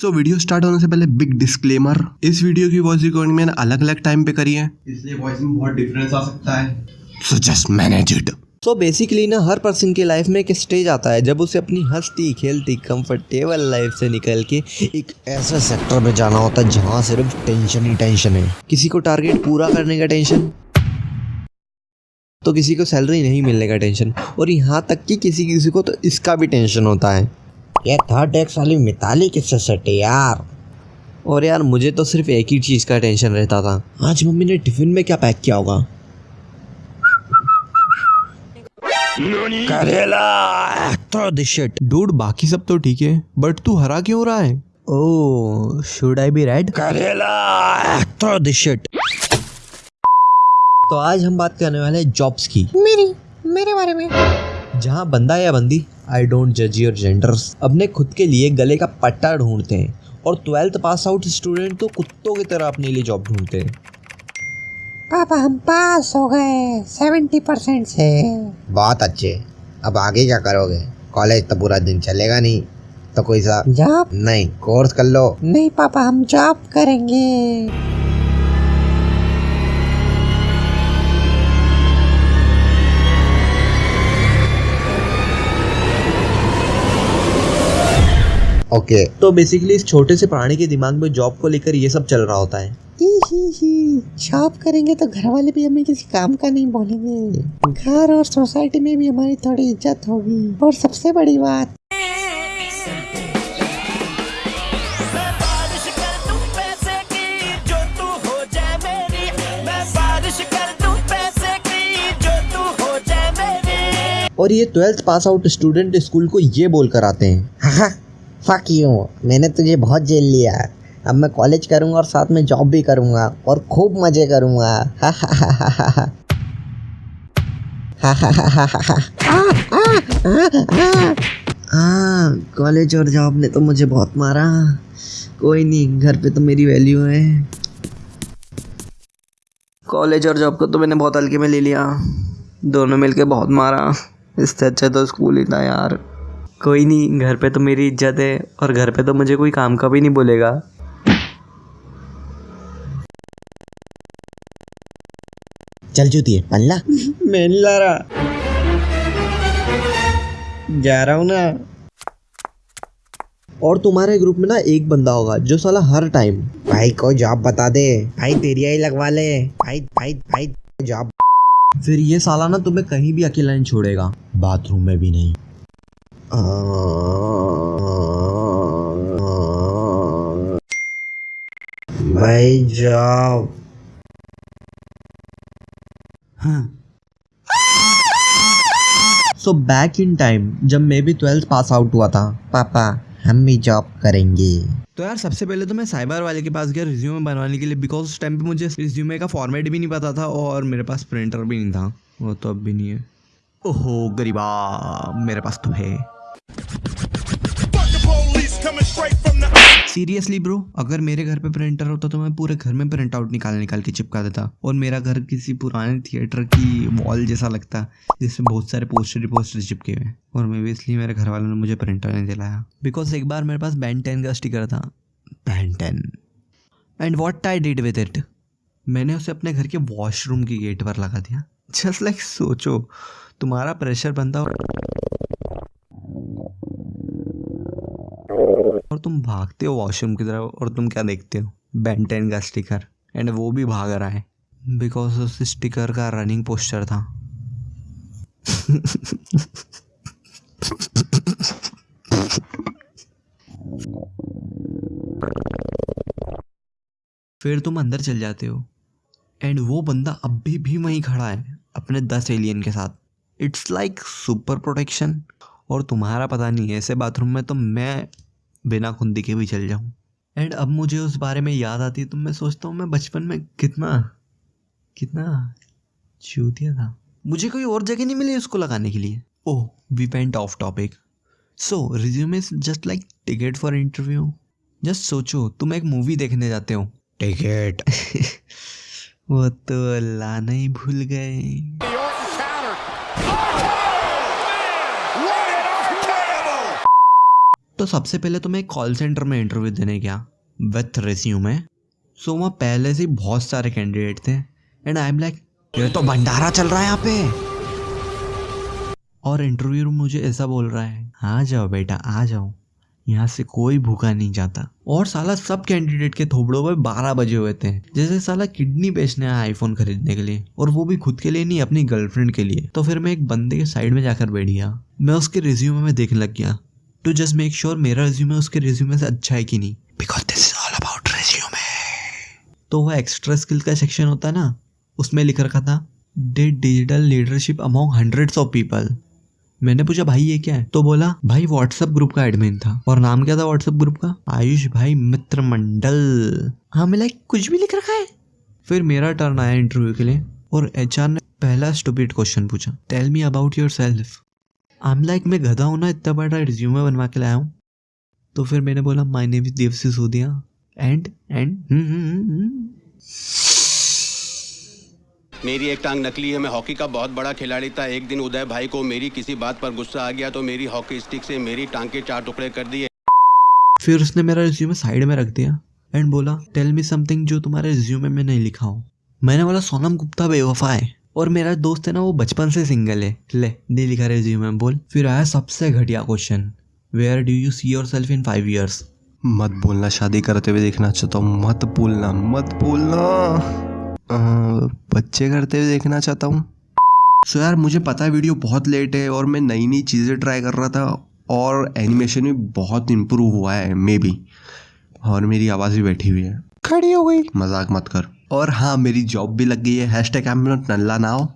So video start होने से पहले बिग डिस्क्लेमर इस वीडियो की वॉइस रिकॉर्डिंग मैंने अलग अलग टाइम पे करी है। इसलिए वॉइस में बहुत डिफरेंस आ सकता है। So just manage it so basically ना हर पर्सन की लाइफ में एक स्टेज आता है जब उसे अपनी हंसती खेलती कंफर्टेबल लाइफ से निकल के एक ऐसे सेक्टर में जाना होता है जहाँ सिर्फ़ टेंशन ही टेंशन है। किसी को टारगेट पूरा करने का टेंशन तो किसी को सैलरी नहीं मिलने का टेंशन और यहाँ तक कि किसी किसी को तो इसका भी टेंशन होता है। ये थर्ड टैक्स वाली मिताली किससे सटे यार। और यार मुझे तो सिर्फ़ एक ही चीज़ का टेंशन रहता था। आज मम्मी ने टिफ़िन में क्या पैक किया होगा? करेला। दिस डूड बाकी सब तो ठीक है बट तू हरा क्यों रहा है? Oh should I be red करेला। दिस तो आज हम बात करने वाले हैं जॉब्स की। मेरी मेरे बारे में। जहाँ बंदा या बंदी आई डोंट जज योर जेंडर्स अपने खुद के लिए गले का पट्टा ढूंढते हैं और ट्वेल्थ पास आउट स्टूडेंट तो कुत्तों की तरह अपने लिए जॉब ढूंढते हैं। पापा हम पास हो गए। सेवेंटी परसेंट से। बहुत अच्छे। अब आगे क्या करोगे? कॉलेज तो पूरा दिन चलेगा नहीं। तो कोई सा जॉब नहीं कोर्स कर लो। नहीं पापा हम जॉब करेंगे। ओके तो बेसिकली इस छोटे से प्राणी के दिमाग में जॉब को लेकर ये सब चल रहा होता है। ही ही ही। जॉब करेंगे तो घर वाले भी हमें किसी काम का नहीं बोलेंगे। घर और सोसाइटी में भी हमारी थोड़ी इज़्ज़त होगी। और सबसे बड़ी बात मैं बारिश कर दूँ पैसे की जो तू हो जाए मेरी। मैं बारिश कर दूँ पैसे की जो तू हो जाए मेरी। और ये twelfth pass out student school को ये बोल कर आते हैं हाँ। फक यू मैंने तुझे बहुत जेल लिया है। अब मैं कॉलेज करूँगा और साथ में जॉब भी करूँगा और खूब मज़े करूँगा। हाँ कॉलेज और जॉब ने तो मुझे बहुत मारा। कोई नहीं, घर पे तो मेरी वैल्यू है। कॉलेज और जॉब को तो मैंने बहुत हल्के में ले लिया। दोनों मिलके बहुत मारा। इससे अच्छा तो स्कूल ही था यार। कोई नहीं घर पे तो मेरी इज़्ज़त है और घर पे तो मुझे कोई काम का भी नहीं बोलेगा। चल जूती है पल्ला मैं नहीं ला रहा। जा रहा हूँ ना। और तुम्हारे ग्रुप में ना एक बंदा होगा जो साला हर टाइम भाई को जॉब बता दे भाई तेरी ही लगवा ले भाई भाई भाई जॉब फिर ये साला ना तुम्हें कहीं भी अकेला नहीं छोड़ेगा। बाथरूम में भी नहीं। भाई job so back in time जब मैं भी ट्वेल्थ पास आउट हुआ था, पापा, हम भी जॉब करेंगे। तो यार, सबसे पहले तो मैं साइबर वाले के पास गया रिज्यूमे बनवाने के लिए बिकॉज़ उस टाइम पे मुझे रिज्यूमे का फॉर्मेट भी नहीं पता था और मेरे पास प्रिंटर भी नहीं था। वो तो अब भी नहीं है। ओहो, गरीबा, मेरे पास तो है। सीरियसली ब्रो अगर मेरे घर पे प्रिंटर होता तो मैं पूरे घर में प्रिंट आउट निकाल निकाल के चिपका देता। और मेरा घर किसी पुराने थिएटर की वॉल जैसा लगता, जिसमें बहुत सारे पोस्टर पोस्टर चिपके हुए और मैं भी इसलिए मेरे घर वालों ने मुझे प्रिंटर नहीं दिलाया। बिकॉज़ एक बार मेरे पास बैन टेन का स्टिकर था। Ben ten and what I did with it मैंने उसे अपने घर के वॉशरूम के गेट पर लगा दिया। जस्ट लाइक सोचो, तुम्हारा प्रेशर बनता तुम भागते हो वॉशरूम की तरफ़ और तुम क्या देखते हो? बेंटेन का स्टिकर एंड वो भी भाग रहा है. बिकॉज़ उस स्टिकर का रनिंग पोस्टर था. फिर तुम अंदर चल जाते हो. एंड वो बंदा अभी भी वहीं खड़ा है, अपने दस एलियन के साथ. इट्स लाइक सुपर प्रोटेक्शन और तुम्हारा पता नहीं है, ऐसे बाथरूम में तो मैं बिना खुंदी के भी चल जाऊँ। एंड अब मुझे उस बारे में याद आती है तो मैं सोचता हूँ, मैं बचपन में कितना कितना चूतिया था। मुझे कोई और जगह नहीं मिली उसको लगाने के लिए। ओह we went off topic so resume is just like ticket for interview just सोचो, तुम एक मूवी देखने जाते हो। टिकट वो तो लाना ही भूल गए। तो सबसे पहले तो मैं कॉल सेंटर में इंटरव्यू देने गया विथ रेज्यूमे सो वहाँ पहले से बहुत सारे कैंडिडेट थे। एंड आई एम लाइक ये तो भंडारा चल रहा है यहाँ पे। और इंटरव्यू रूम मुझे ऐसा बोल रहा है, आ जाओ बेटा, आ जाओ। यहाँ से कोई भूखा नहीं जाता। और साला सब कैंडिडेट के थोबड़ों पे बारह बजे हुए थे। जैसे साला किडनी बेचने आया आईफोन खरीदने के लिए। और वो भी खुद के लिए नहीं, अपनी गर्लफ्रेंड के लिए। तो फिर मैं एक बंदे के साइड में जाकर बैठ गया। मैं उसके रिज्यूमे में देखने लग गया। टू जस्ट मेक श्योर मेरा रिज्यूमे उसके रिज्यूमे से अच्छा है कि नहीं? Because this is all about resume तो वो एक्स्ट्रा स्किल का सेक्शन होता है ना, उसमें लिख रखा था did digital leadership among hundreds of people मैंने पूछा, भाई ये क्या है? तो बोला, भाई व्हाट्सएप ग्रुप का एडमिन था. और नाम क्या था व्हाट्सएप ग्रुप का? आयुष भाई मित्र मंडल. हाँ मैं लाइक कुछ भी लिख रखा है। फिर मेरा टर्न आया इंटरव्यू के लिए और एच ने पहला स्टूपिड क्वेश्चन पूछा tell me about yourself I am like मैं गधा हूँ ना इतना बड़ा रिज्यूमे बनवा के लाया हूँ। तो फिर मैंने बोला my name is Devsi Sudiya and and मेरी एक टांग नकली है मैं हॉकी का बहुत बड़ा खिलाड़ी था। एक दिन उदय भाई को मेरी किसी बात पर गुस्सा आ गया तो मेरी हॉकी स्टिक से मेरी टांग के चार टुकड़े कर दिए। फिर उसने मेरा रिज्यूमे साइड में रख दिया एंड बोला टेल मी समथिंग जो तुम्हारे रिज्यूमे में नहीं लिखा हो। मैंने बोला सोनम गुप्ता बेवफा है। और मेरा दोस्त है ना वो बचपन से सिंगल है। ले नहीं लिखा रिज्यूमे में बोल। फिर आया सबसे घटिया question where do you see yourself in five years मत बोलना शादी करते हुए देखना चाहता हूँ मत बोलना मत बोलना। बच्चे करते हुए देखना चाहता हूँ। सो so यार मुझे पता है वीडियो बहुत लेट है और मैं नई नई चीज़ें ट्राई कर रहा था और एनिमेशन भी बहुत इम्प्रूव हुआ है मे बी और मेरी आवाज़ भी बैठी हुई है। खड़ी हो गई। मज़ाक मत कर। और हाँ मेरी जॉब भी लग गई है। हैश टैग एम नल्ला नाव।